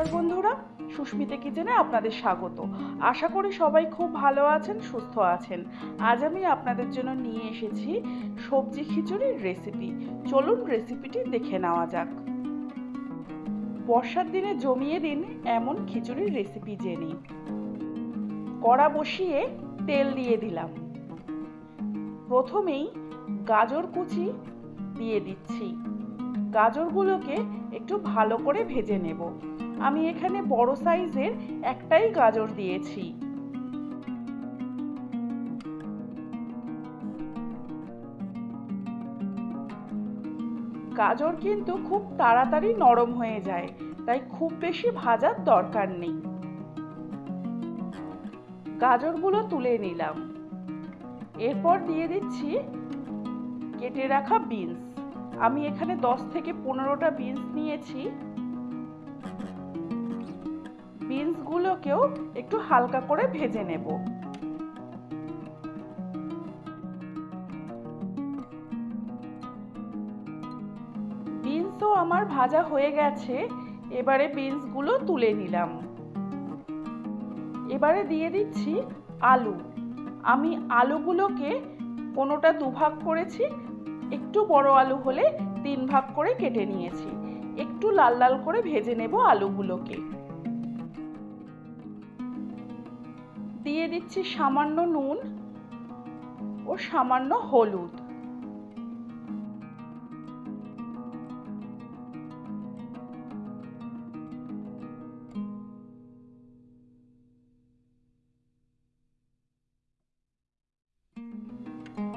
নমস্কার বন্ধুরা। সুস্মিতা কিচেনে আপনাদের স্বাগত। আশা করি সবাই খুব ভালো আছেন, সুস্থ আছেন। আজ আমি আপনাদের জন্য নিয়ে এসেছি সবজি খিচুড়ির রেসিপি চলুন রেসিপিটি দেখে নেওয়া যাক। বর্ষার দিনে জমিয়ে দিন এমন খিচুড়ির রেসিপি জেনে। কড়া বসিয়ে তেল দিয়ে দিলাম। প্রথমেই গাজর কুচি দিয়ে দিচ্ছি। গাজরগুলোকে একটু ভালো করে ভেজে নেব। আমি এখানে বড় সাইজের একটাই গাজর দিয়েছি। গাজর কিন্তু খুব তাড়াতাড়ি নরম হয়ে যায়, তাই খুব বেশি ভাজার দরকার নেই। গাজরগুলো তুলে নিলাম। এরপর দিয়ে দিচ্ছি কেটে রাখা বিনস। আমি এখানে দশ থেকে পনেরোটা বিনস নিয়েছি। বিনসগুলোকেও একটু হালকা করে ভেজে নেব। বিনসও আমার ভাজা হয়ে গেছে, এবারে বিনসগুলো তুলে নিলাম। এবারে দিয়ে দিচ্ছি আলু। আমি আলুগুলোকে কোনোটা দুভাগ করেছি, একটু বড় আলু হলে তিন ভাগ করে কেটে নিয়েছি। একটু লাল লাল করে ভেজে নেব আলুগুলোকে। দিয়ে দিচ্ছি সামান্য নুন ও সামান্য হলুদ।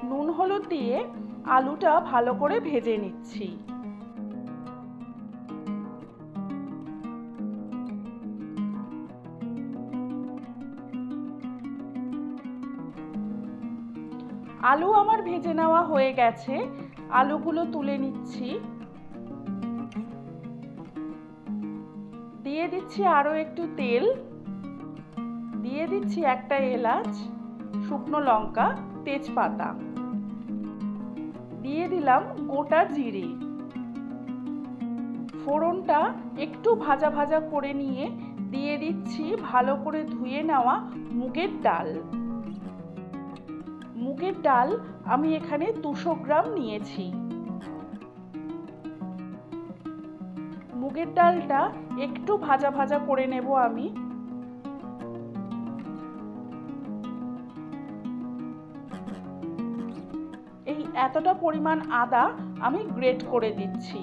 নুন হলুদ দিয়ে আলুটা ভালো করে ভেজে নিচ্ছি। আলু আমার ভেজে নেওয়া হয়ে গেছে। আলুগুলো তুলে নিচ্ছি। দিয়ে দিচ্ছি আরও একটু তেল। দিয়ে দিচ্ছি একটা এলাচ, শুকনো লঙ্কা, তেজপাতা। দিয়ে দিলাম গোটা জিরে। ফোড়নটা একটু ভাজা ভাজা করে নিয়ে দিয়ে দিচ্ছি ভালো করে ধুয়ে নেওয়া মুগের ডাল। মুগের ডাল আমি এখানে দুশো গ্রাম নিয়েছি। মুগের ডালটা একটু ভাজা ভাজা করে নেব আমি। এই এতটা পরিমাণ আদা আমি গ্রেট করে দিচ্ছি।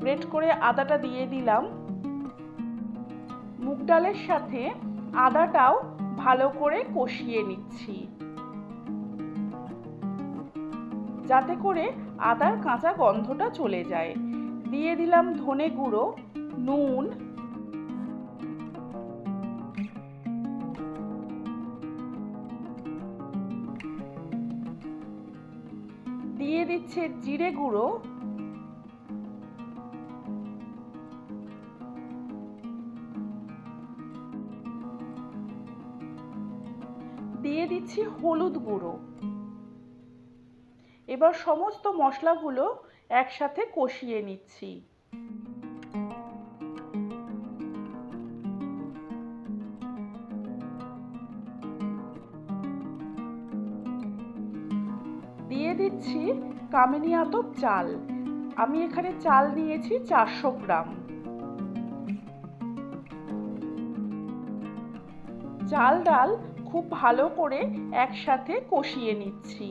গ্রেট করে আদাটা দিয়ে দিলাম। মুগ ডালের সাথে আদাটাও ভালো করে কষিয়ে নিচ্ছি। যাতে করে আদার কাঁচা গন্ধটা চলে যায়। দিয়ে দিলাম ধনে গুঁড়ো, নুন। দিয়ে দিচ্ছে জিরে গুঁড়ো। হলুদ গুঁড়ো। এবার সমস্ত মশলাগুলো একসাথে কষিয়ে নিচ্ছি। দিয়ে দিচ্ছি কামিনী আতপ চাল। আমি এখানে চাল নিয়েছি চারশো গ্রাম। চাল ডাল খুব ভালো করে একসাথে কষিয়ে নিচ্ছি।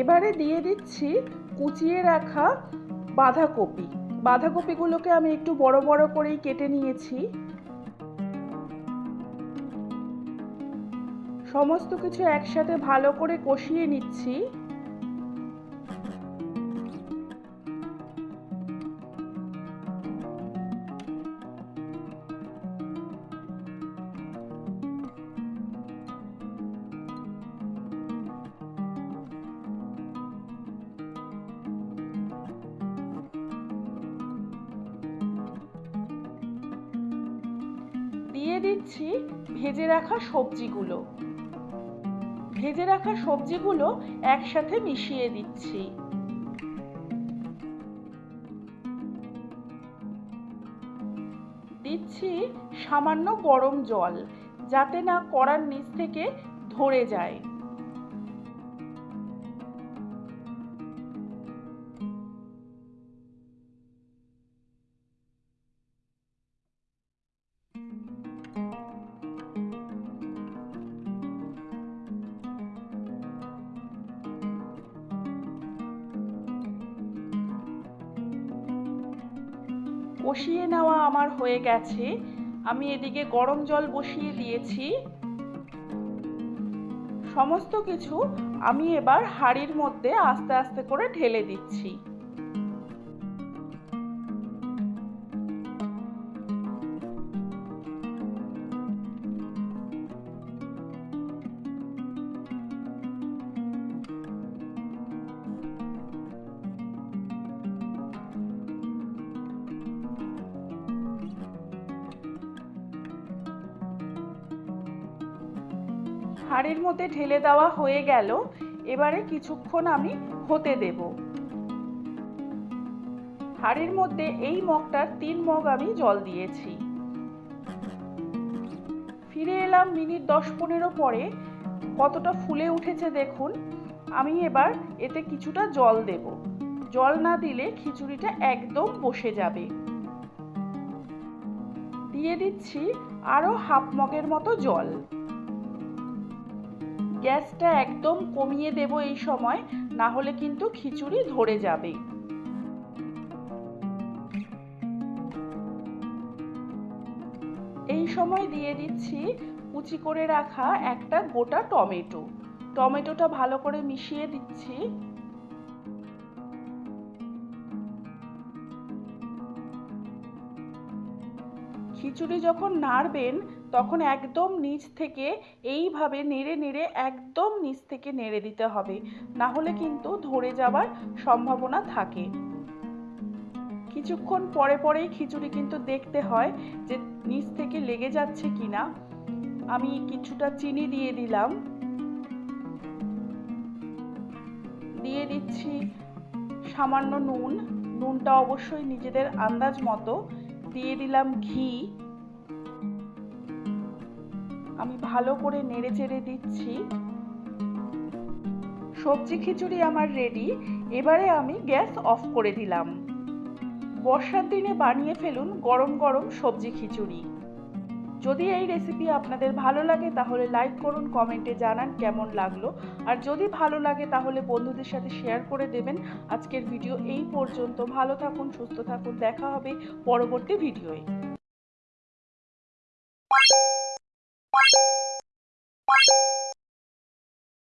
এবারে দিয়ে দিচ্ছি কুচিয়ে রাখা বাঁধাকপি। বাঁধাকপিগুলোকে আমি একটু বড় বড় করেই কেটে নিয়েছি। সমস্ত কিছু একসাথে ভালো করে কষিয়ে নিচ্ছি। দিচ্ছি ভেজে রাখা সবজিগুলো। ভেজে রাখা সবজিগুলো একসাথে মিশিয়ে দিচ্ছি। দিচ্ছি সামান্য গরম জল, যাতে না কড়ার নিচ থেকে ধরে যায়। কষিয়ে নেওয়া আমার হয়ে গেছে। আমি এদিকে গরম জল বসিয়ে দিয়েছি। সমস্ত কিছু আমি এবার হাঁড়ির মধ্যে আস্তে আস্তে করে ঢেলে দিচ্ছি। হাঁড়ির মধ্যে ঢেলে দেওয়া হয়ে গেল। এবারে কিছুক্ষণ আমি হতে দেব। হাঁড়ির মধ্যে এই মগটার তিন মগ আমি জল দিয়েছি। ফিরে এলাম মিনিট দশ পনেরো পরে। কতটা ফুলে উঠেছে দেখুন। আমি এবার এতে কিছুটা জল দেব। জল না দিলে খিচুড়িটা একদম বসে যাবে। দিয়ে দিচ্ছি আরও হাফ মগের মতো জল। গ্যাসটা একদম কমিয়ে দেব এই সময়, না হলে কিন্তু খিচুড়ি ধরে যাবে। এই সময় দিয়ে দিচ্ছি কুচি করে রাখা একটা গোটা টমেটো। টমেটোটা ভালো করে মিশিয়ে দিচ্ছি। খিচুড়ি যখন নাড়বেন তখন একদম নিচ থেকে এইভাবে নেড়ে নেড়ে একদম নিচ থেকে নেড়ে দিতে হবে। না হলে কিন্তু ধরে যাওয়ার সম্ভাবনা থাকে। কিছুক্ষণ পরে পরেই খিচুড়ি কিন্তু দেখতে হয় যে নিচ থেকে লেগে যাচ্ছে কিনা। আমি কিছুটা চিনি দিয়ে দিলাম। দিয়ে দিচ্ছি সামান্য নুন। নুনটা অবশ্যই নিজেদের আন্দাজ মতো। দিয়ে দিলাম ঘি। আমি ভালো করে নেড়ে চেড়ে দিচ্ছি। সবজি খিচুড়ি আমার রেডি এবারে আমি গ্যাস অফ করে দিলাম। বর্ষার দিনে বানিয়ে ফেলুন গরম গরম সবজি খিচুড়ি। যদি এই রেসিপি আপনাদের ভালো লাগে, তাহলে লাইক করুন কমেন্টে জানান কেমন লাগল। আর যদি ভালো লাগে, তাহলে বন্ধুদের সাথে শেয়ার করে দেবেন। আজকের ভিডিও এই পর্যন্ত। ভালো থাকুন, সুস্থ থাকুন। দেখা হবে পরবর্তী ভিডিওয়ে